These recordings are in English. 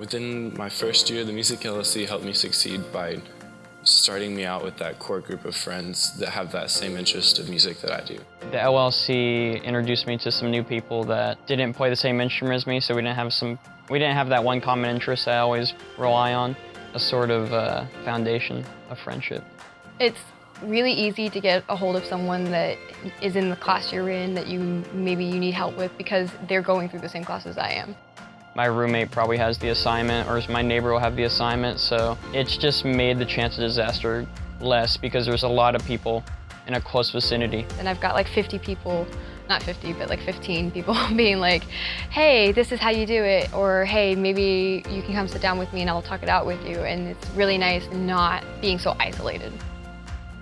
Within my first year, the Music LLC helped me succeed by starting me out with that core group of friends that have that same interest of music that I do. The LLC introduced me to some new people that didn't play the same instrument as me, so we didn't have some, we didn't have that one common interest I always rely on, a sort of uh, foundation of friendship. It's really easy to get a hold of someone that is in the class you're in that you maybe you need help with because they're going through the same class as I am. My roommate probably has the assignment or my neighbor will have the assignment, so it's just made the chance of disaster less because there's a lot of people in a close vicinity. And I've got like 50 people, not 50, but like 15 people being like, hey, this is how you do it, or hey, maybe you can come sit down with me and I'll talk it out with you. And it's really nice not being so isolated.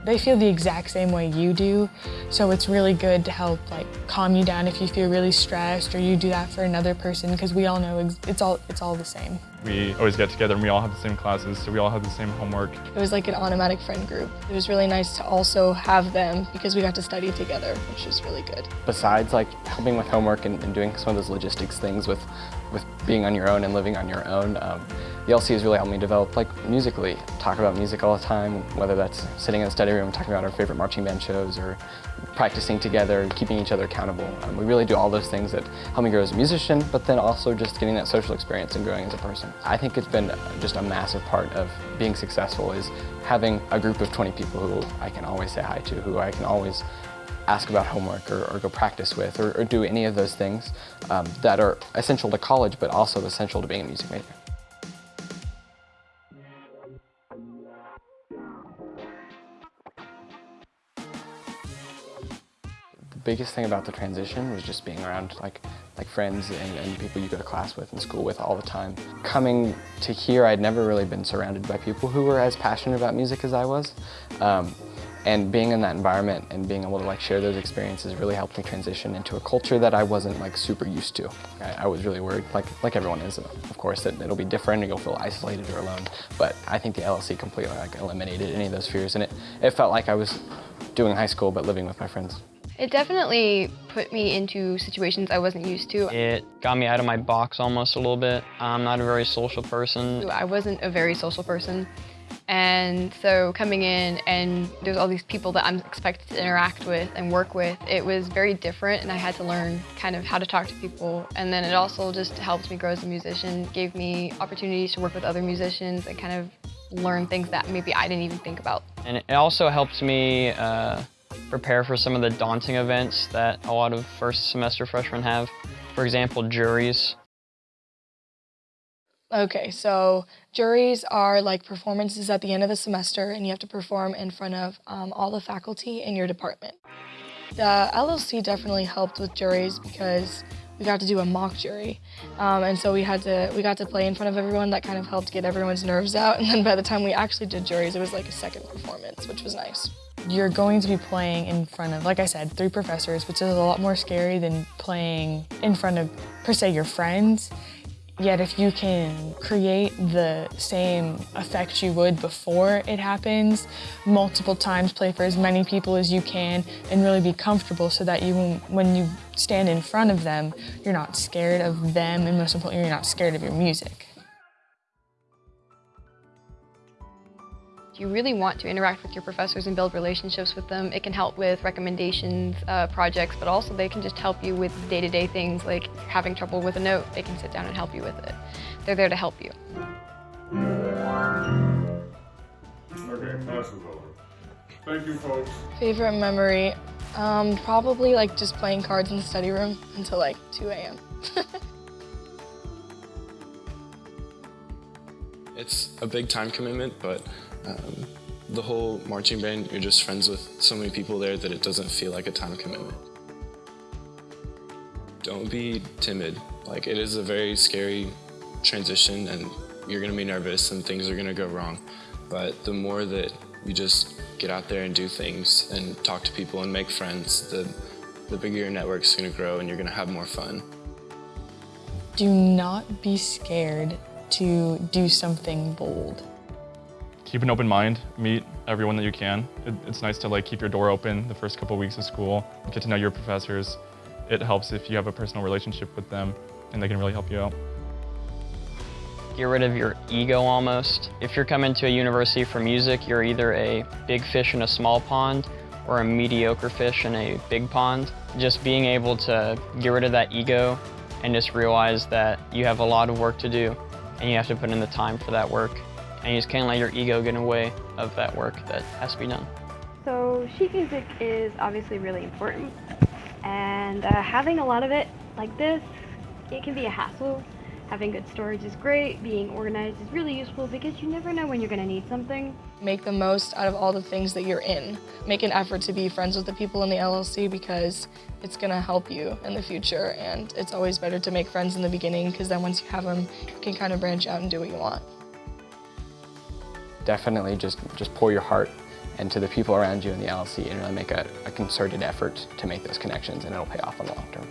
They feel the exact same way you do, so it's really good to help like calm you down if you feel really stressed or you do that for another person because we all know it's all it's all the same. We always get together and we all have the same classes, so we all have the same homework. It was like an automatic friend group. It was really nice to also have them because we got to study together, which was really good. Besides like helping with homework and, and doing some of those logistics things with, with being on your own and living on your own, um, the LC has really helped me develop like musically. Talk about music all the time, whether that's sitting in the study room talking about our favorite marching band shows or practicing together keeping each other accountable. Um, we really do all those things that help me grow as a musician, but then also just getting that social experience and growing as a person. I think it's been just a massive part of being successful is having a group of 20 people who I can always say hi to, who I can always ask about homework or, or go practice with or, or, do any of those things um, that are essential to college but also essential to being a music major. Biggest thing about the transition was just being around like like friends and, and, people you go to class with and school with all the time. Coming to here, I'd never really been surrounded by people who were as passionate about music as I was. Um, and being in that environment and being able to like share those experiences really helped me transition into a culture that I wasn't like super used to. I, I was really worried, like like everyone is, of course, that it'll be different and you'll feel isolated or alone. But I think the LLC completely like eliminated any of those fears and it, it felt like I was doing high school but living with my friends. It definitely put me into situations I wasn't used to. It got me out of my box almost a little bit. I'm not a very social person. I wasn't a very social person. And so coming in and there's all these people that I'm expected to interact with and work with, it was very different and I had to learn kind of how to talk to people. And then it also just helped me grow as a musician, gave me opportunities to work with other musicians and kind of learn things that maybe I didn't even think about. And it also helped me uh, prepare for some of the daunting events that a lot of first semester freshmen have. For example, juries. Okay, so juries are like performances at the end of the semester and you have to perform in front of um, all the faculty in your department. The LLC definitely helped with juries because we got to do a mock jury. Um, and so we had to, we got to play in front of everyone. That kind of helped get everyone's nerves out. And then by the time we actually did juries, it was like a second performance, which was nice. You're going to be playing in front of, like I said, three professors, which is a lot more scary than playing in front of, per se, your friends. Yet if you can create the same effect you would before it happens, multiple times, play for as many people as you can, and really be comfortable so that you, when you stand in front of them, you're not scared of them, and most importantly, you're not scared of your music. You really want to interact with your professors and build relationships with them, it can help with recommendations, uh, projects, but also they can just help you with day-to-day -day things like having trouble with a note, they can sit down and help you with it. They're there to help you. Okay, class is over. Thank you, folks. Favorite memory? Um, probably like just playing cards in the study room until like 2 a.m. it's a big time commitment, but um, the whole marching band, you're just friends with so many people there that it doesn't feel like a time commitment. Don't be timid. Like, it is a very scary transition and you're gonna be nervous and things are gonna go wrong. But the more that you just get out there and do things and talk to people and make friends, the, the bigger your network's gonna grow and you're gonna have more fun. Do not be scared to do something bold keep an open mind, meet everyone that you can. It, it's nice to like keep your door open the first couple weeks of school, get to know your professors. It helps if you have a personal relationship with them and they can really help you out. get rid of your ego almost. If you're coming to a university for music, you're either a big fish in a small pond or a mediocre fish in a big pond. Just being able to get rid of that ego and just realize that you have a lot of work to do and you have to put in the time for that work. And you just can't let your ego get in the way of that work that has to be done. So sheet music is obviously really important and uh, having a lot of it like this, it can be a hassle. Having good storage is great, being organized is really useful because you never know when you're going to need something. Make the most out of all the things that you're in. Make an effort to be friends with the people in the LLC because it's going to help you in the future and it's always better to make friends in the beginning because then once you have them, you can kind of branch out and do what you want. Definitely just, just pour your heart into the people around you in the LLC and really make a, a concerted effort to make those connections and it'll pay off in the long term.